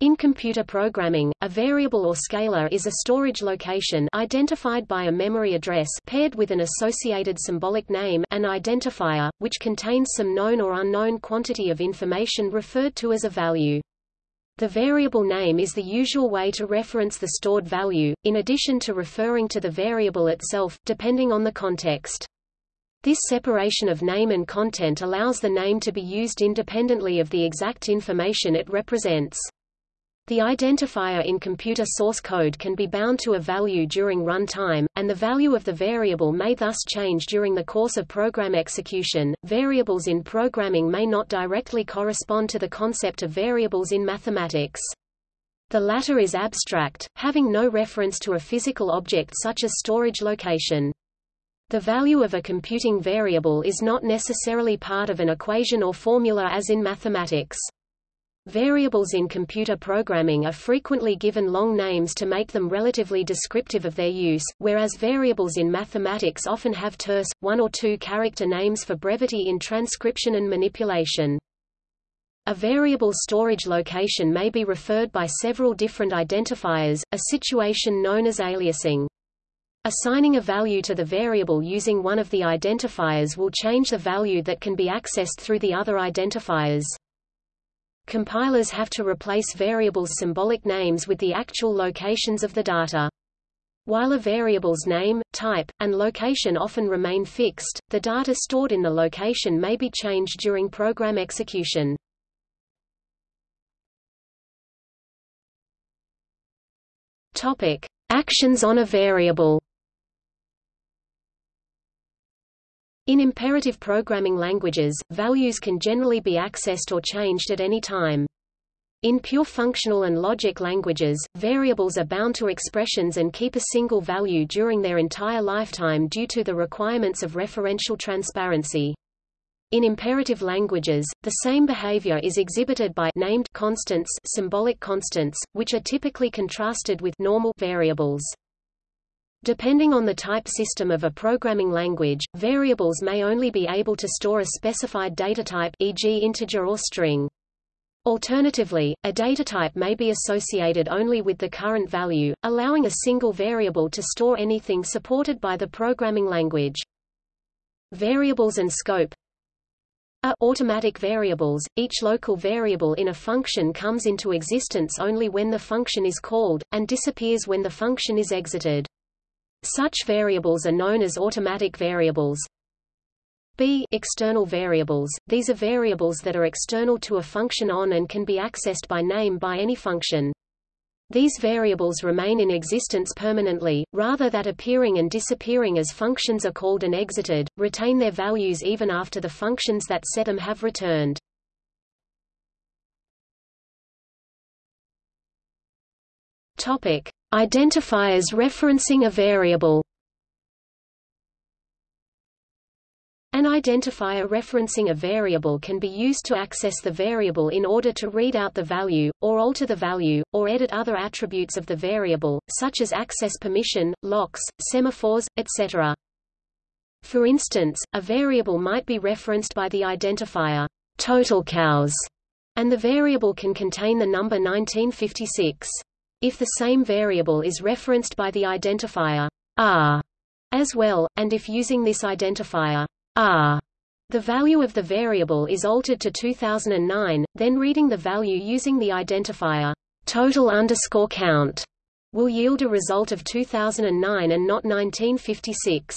In computer programming, a variable or scalar is a storage location identified by a memory address paired with an associated symbolic name an identifier, which contains some known or unknown quantity of information referred to as a value. The variable name is the usual way to reference the stored value, in addition to referring to the variable itself, depending on the context. This separation of name and content allows the name to be used independently of the exact information it represents. The identifier in computer source code can be bound to a value during runtime, and the value of the variable may thus change during the course of program execution. Variables in programming may not directly correspond to the concept of variables in mathematics. The latter is abstract, having no reference to a physical object such as storage location. The value of a computing variable is not necessarily part of an equation or formula as in mathematics. Variables in computer programming are frequently given long names to make them relatively descriptive of their use, whereas variables in mathematics often have terse, one or two character names for brevity in transcription and manipulation. A variable storage location may be referred by several different identifiers, a situation known as aliasing. Assigning a value to the variable using one of the identifiers will change the value that can be accessed through the other identifiers. Compilers have to replace variables' symbolic names with the actual locations of the data. While a variable's name, type, and location often remain fixed, the data stored in the location may be changed during program execution. Topic: Actions on a variable. In imperative programming languages, values can generally be accessed or changed at any time. In pure functional and logic languages, variables are bound to expressions and keep a single value during their entire lifetime due to the requirements of referential transparency. In imperative languages, the same behavior is exhibited by named constants, symbolic constants, which are typically contrasted with normal variables. Depending on the type system of a programming language, variables may only be able to store a specified datatype e.g. integer or string. Alternatively, a data type may be associated only with the current value, allowing a single variable to store anything supported by the programming language. Variables and scope are automatic variables. Each local variable in a function comes into existence only when the function is called, and disappears when the function is exited. Such variables are known as automatic variables. B external variables. These are variables that are external to a function on and can be accessed by name by any function. These variables remain in existence permanently, rather than appearing and disappearing as functions are called and exited, retain their values even after the functions that set them have returned. Topic: Identifiers referencing a variable. An identifier referencing a variable can be used to access the variable in order to read out the value, or alter the value, or edit other attributes of the variable, such as access permission, locks, semaphores, etc. For instance, a variable might be referenced by the identifier total count, and the variable can contain the number 1956 if the same variable is referenced by the identifier r as well, and if using this identifier r the value of the variable is altered to 2009, then reading the value using the identifier total underscore count will yield a result of 2009 and not 1956.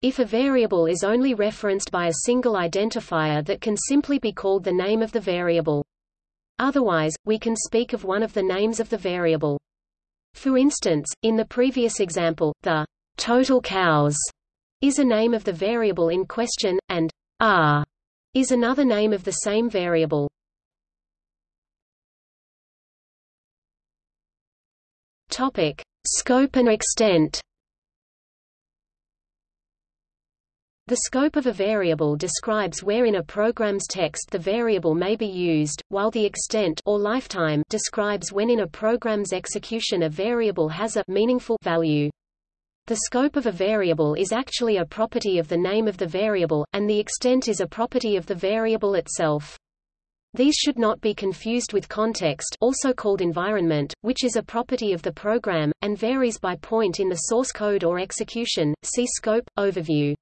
If a variable is only referenced by a single identifier that can simply be called the name of the variable. Otherwise, we can speak of one of the names of the variable. For instance, in the previous example, the total count is a name of the variable in question, and r is another name of the same variable. Topic: Scope and extent. The scope of a variable describes where in a program's text the variable may be used, while the extent or lifetime describes when in a program's execution a variable has a meaningful value. The scope of a variable is actually a property of the name of the variable, and the extent is a property of the variable itself. These should not be confused with context also called environment, which is a property of the program, and varies by point in the source code or execution. See Scope, Overview.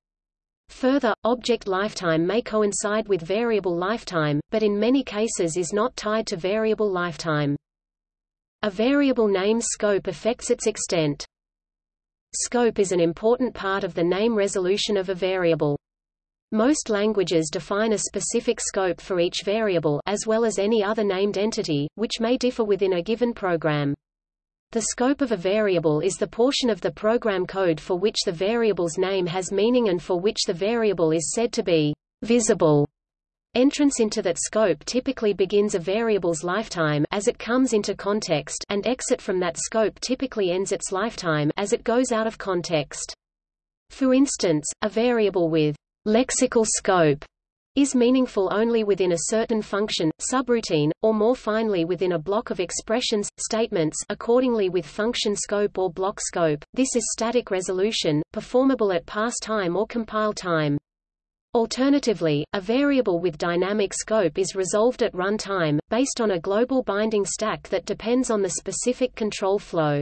Further, object lifetime may coincide with variable lifetime, but in many cases is not tied to variable lifetime. A variable name's scope affects its extent. Scope is an important part of the name resolution of a variable. Most languages define a specific scope for each variable as well as any other named entity, which may differ within a given program. The scope of a variable is the portion of the program code for which the variable's name has meaning and for which the variable is said to be visible. Entrance into that scope typically begins a variable's lifetime as it comes into context and exit from that scope typically ends its lifetime as it goes out of context. For instance, a variable with lexical scope is meaningful only within a certain function, subroutine, or more finely within a block of expressions, statements accordingly with function scope or block scope. This is static resolution, performable at parse time or compile time. Alternatively, a variable with dynamic scope is resolved at runtime, based on a global binding stack that depends on the specific control flow.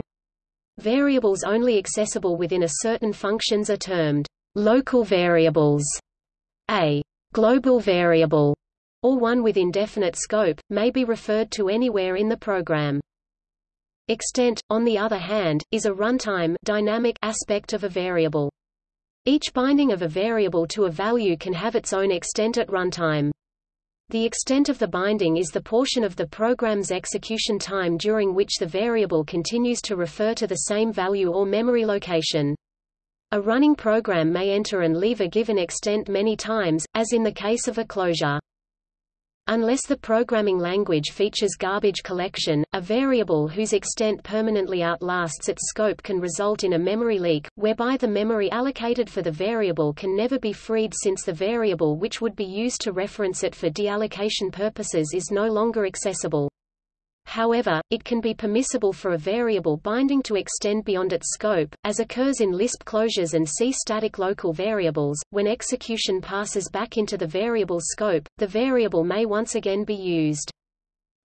Variables only accessible within a certain functions are termed local variables. A global variable, or one with indefinite scope, may be referred to anywhere in the program. Extent, on the other hand, is a runtime dynamic aspect of a variable. Each binding of a variable to a value can have its own extent at runtime. The extent of the binding is the portion of the program's execution time during which the variable continues to refer to the same value or memory location. A running program may enter and leave a given extent many times, as in the case of a closure. Unless the programming language features garbage collection, a variable whose extent permanently outlasts its scope can result in a memory leak, whereby the memory allocated for the variable can never be freed since the variable which would be used to reference it for deallocation purposes is no longer accessible. However, it can be permissible for a variable binding to extend beyond its scope, as occurs in Lisp closures and C static local variables. When execution passes back into the variable's scope, the variable may once again be used.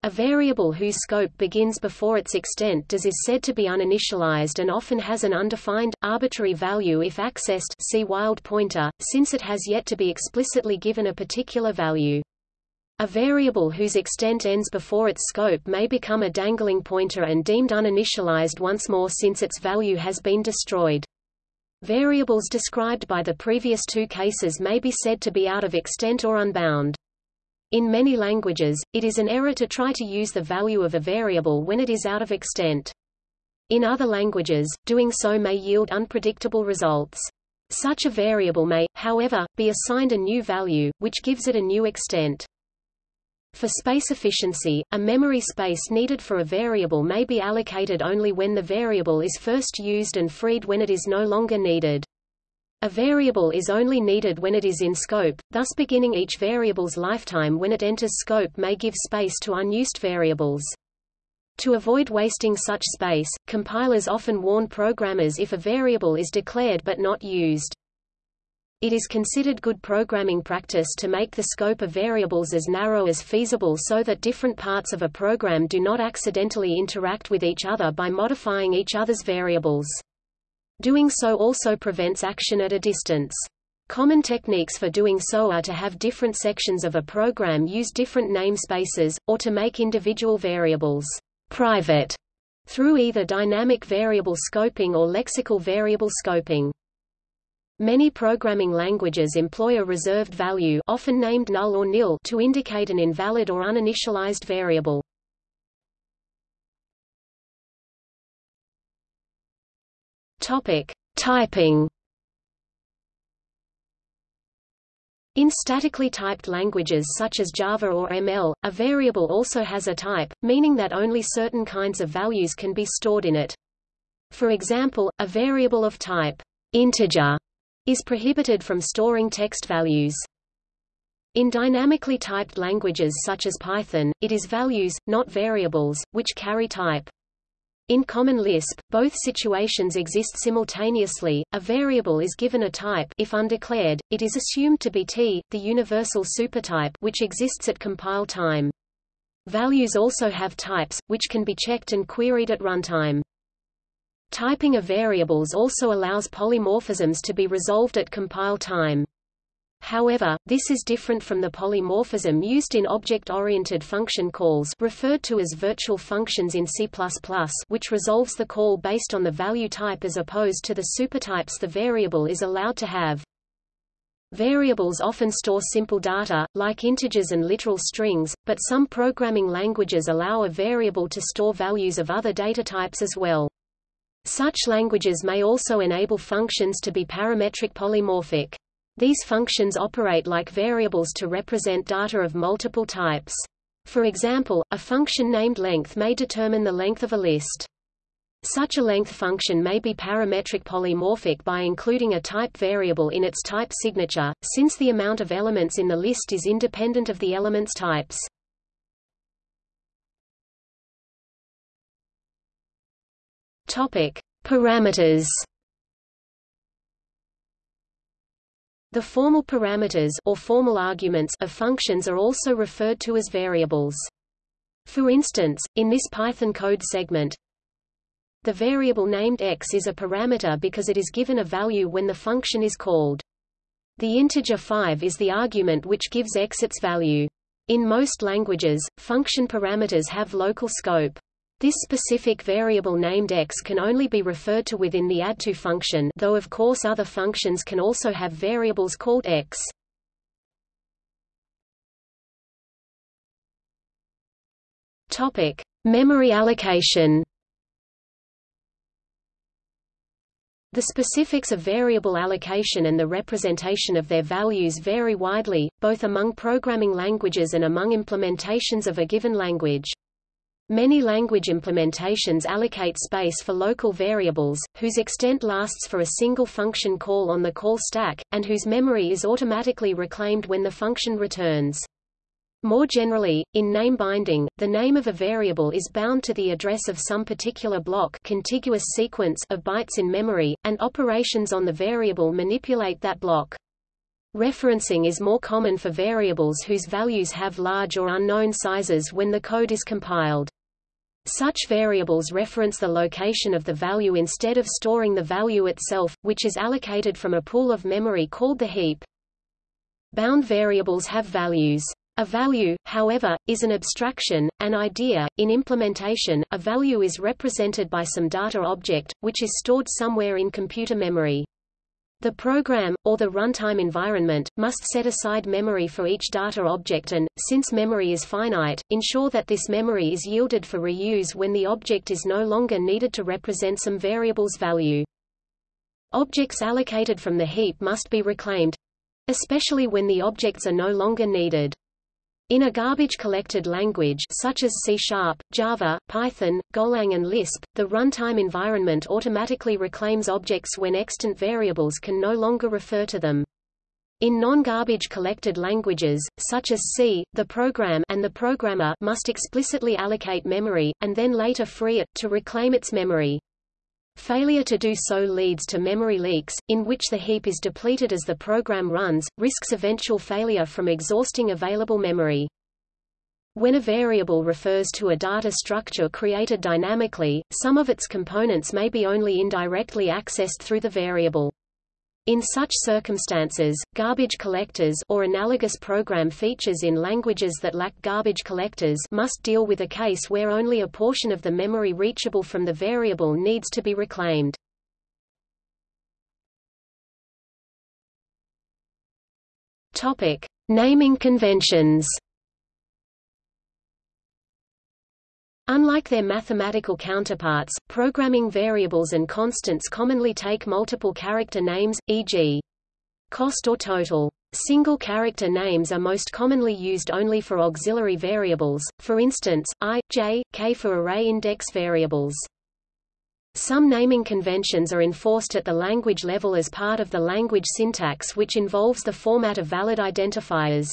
A variable whose scope begins before its extent does is said to be uninitialized and often has an undefined, arbitrary value if accessed see wild pointer, since it has yet to be explicitly given a particular value. A variable whose extent ends before its scope may become a dangling pointer and deemed uninitialized once more since its value has been destroyed. Variables described by the previous two cases may be said to be out of extent or unbound. In many languages, it is an error to try to use the value of a variable when it is out of extent. In other languages, doing so may yield unpredictable results. Such a variable may, however, be assigned a new value, which gives it a new extent. For space efficiency, a memory space needed for a variable may be allocated only when the variable is first used and freed when it is no longer needed. A variable is only needed when it is in scope, thus beginning each variable's lifetime when it enters scope may give space to unused variables. To avoid wasting such space, compilers often warn programmers if a variable is declared but not used. It is considered good programming practice to make the scope of variables as narrow as feasible so that different parts of a program do not accidentally interact with each other by modifying each other's variables. Doing so also prevents action at a distance. Common techniques for doing so are to have different sections of a program use different namespaces, or to make individual variables private through either dynamic variable scoping or lexical variable scoping. Many programming languages employ a reserved value often named null or nil to indicate an invalid or uninitialized variable. Topic: Typing. In statically typed languages such as Java or ML, a variable also has a type, meaning that only certain kinds of values can be stored in it. For example, a variable of type integer is prohibited from storing text values. In dynamically typed languages such as Python, it is values, not variables, which carry type. In Common Lisp, both situations exist simultaneously. A variable is given a type if undeclared, it is assumed to be t, the universal supertype which exists at compile time. Values also have types, which can be checked and queried at runtime. Typing of variables also allows polymorphisms to be resolved at compile time. However, this is different from the polymorphism used in object-oriented function calls referred to as virtual functions in C++, which resolves the call based on the value type as opposed to the supertypes the variable is allowed to have. Variables often store simple data, like integers and literal strings, but some programming languages allow a variable to store values of other data types as well. Such languages may also enable functions to be parametric polymorphic. These functions operate like variables to represent data of multiple types. For example, a function named length may determine the length of a list. Such a length function may be parametric polymorphic by including a type variable in its type signature, since the amount of elements in the list is independent of the element's types. Topic: Parameters The formal parameters or formal arguments of functions are also referred to as variables. For instance, in this Python code segment, the variable named x is a parameter because it is given a value when the function is called. The integer 5 is the argument which gives x its value. In most languages, function parameters have local scope. This specific variable named x can only be referred to within the add_to function though of course other functions can also have variables called x. Topic: Memory allocation. The specifics of variable allocation and the representation of their values vary widely, both among programming languages and among implementations of a given language. Many language implementations allocate space for local variables, whose extent lasts for a single function call on the call stack, and whose memory is automatically reclaimed when the function returns. More generally, in name binding, the name of a variable is bound to the address of some particular block contiguous sequence of bytes in memory, and operations on the variable manipulate that block. Referencing is more common for variables whose values have large or unknown sizes when the code is compiled. Such variables reference the location of the value instead of storing the value itself, which is allocated from a pool of memory called the heap. Bound variables have values. A value, however, is an abstraction, an idea. In implementation, a value is represented by some data object, which is stored somewhere in computer memory. The program, or the runtime environment, must set aside memory for each data object and, since memory is finite, ensure that this memory is yielded for reuse when the object is no longer needed to represent some variable's value. Objects allocated from the heap must be reclaimed—especially when the objects are no longer needed. In a garbage-collected language such as C# Java, Python, Golang and Lisp, the runtime environment automatically reclaims objects when extant variables can no longer refer to them. In non-garbage collected languages, such as C, the program and the programmer must explicitly allocate memory, and then later free it, to reclaim its memory. Failure to do so leads to memory leaks, in which the heap is depleted as the program runs, risks eventual failure from exhausting available memory. When a variable refers to a data structure created dynamically, some of its components may be only indirectly accessed through the variable. In such circumstances, garbage collectors or analogous program features in languages that lack garbage collectors must deal with a case where only a portion of the memory reachable from the variable needs to be reclaimed. Topic: Naming conventions. Unlike their mathematical counterparts, programming variables and constants commonly take multiple character names, e.g. cost or total. Single character names are most commonly used only for auxiliary variables, for instance, i, j, k for array index variables. Some naming conventions are enforced at the language level as part of the language syntax which involves the format of valid identifiers.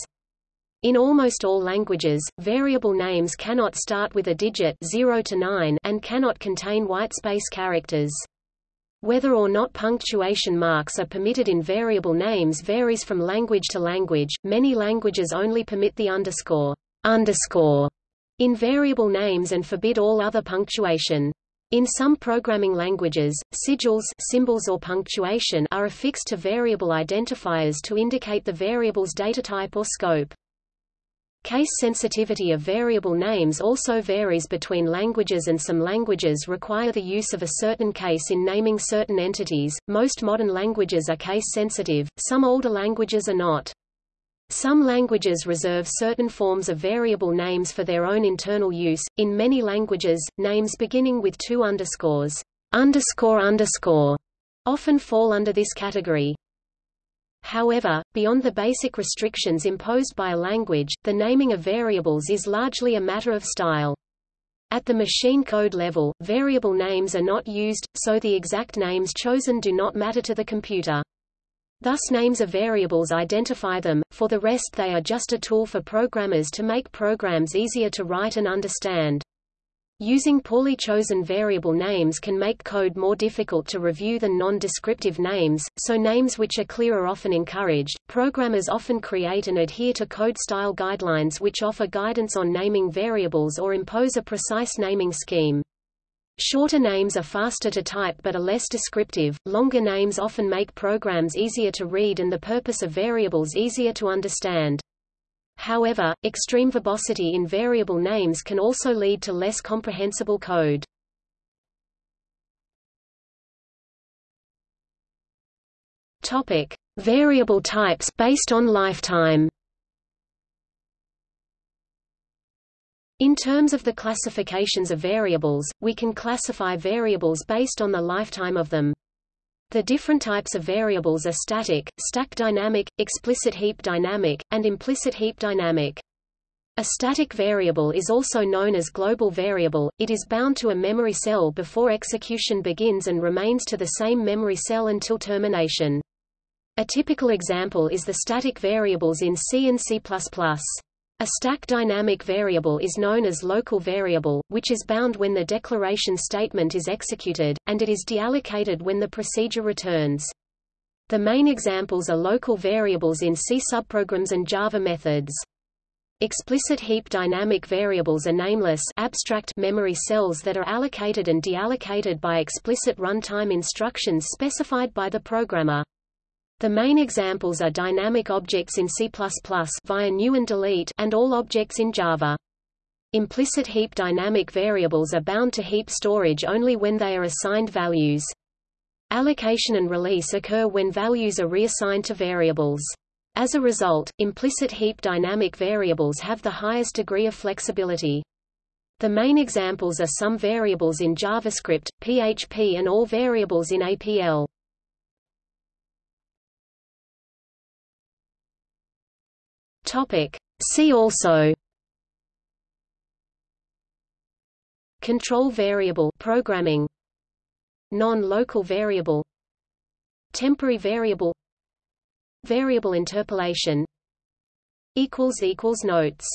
In almost all languages, variable names cannot start with a digit 0 to 9 and cannot contain whitespace characters. Whether or not punctuation marks are permitted in variable names varies from language to language. Many languages only permit the underscore underscore in variable names and forbid all other punctuation. In some programming languages, sigils symbols or punctuation are affixed to variable identifiers to indicate the variable's datatype or scope. Case sensitivity of variable names also varies between languages and some languages require the use of a certain case in naming certain entities. Most modern languages are case sensitive, some older languages are not. Some languages reserve certain forms of variable names for their own internal use. In many languages, names beginning with two underscores, underscore underscore, often fall under this category. However, beyond the basic restrictions imposed by a language, the naming of variables is largely a matter of style. At the machine code level, variable names are not used, so the exact names chosen do not matter to the computer. Thus names of variables identify them, for the rest they are just a tool for programmers to make programs easier to write and understand. Using poorly chosen variable names can make code more difficult to review than non-descriptive names, so names which are clear are often encouraged. Programmers often create and adhere to code style guidelines which offer guidance on naming variables or impose a precise naming scheme. Shorter names are faster to type but are less descriptive, longer names often make programs easier to read and the purpose of variables easier to understand. However, extreme verbosity in variable names can also lead to less comprehensible code. Topic: Variable types based on lifetime. In terms of the classifications of variables, we can classify variables based on the lifetime of them. The different types of variables are static, stack dynamic, explicit heap dynamic, and implicit heap dynamic. A static variable is also known as global variable, it is bound to a memory cell before execution begins and remains to the same memory cell until termination. A typical example is the static variables in C and C++. A stack dynamic variable is known as local variable, which is bound when the declaration statement is executed, and it is deallocated when the procedure returns. The main examples are local variables in C subprograms and Java methods. Explicit heap dynamic variables are nameless abstract memory cells that are allocated and deallocated by explicit runtime instructions specified by the programmer. The main examples are dynamic objects in C++ via new and delete and all objects in Java. Implicit heap dynamic variables are bound to heap storage only when they are assigned values. Allocation and release occur when values are reassigned to variables. As a result, implicit heap dynamic variables have the highest degree of flexibility. The main examples are some variables in JavaScript, PHP and all variables in APL. Topic. See also. Control variable programming. Non-local variable. Temporary variable. Variable interpolation. Notes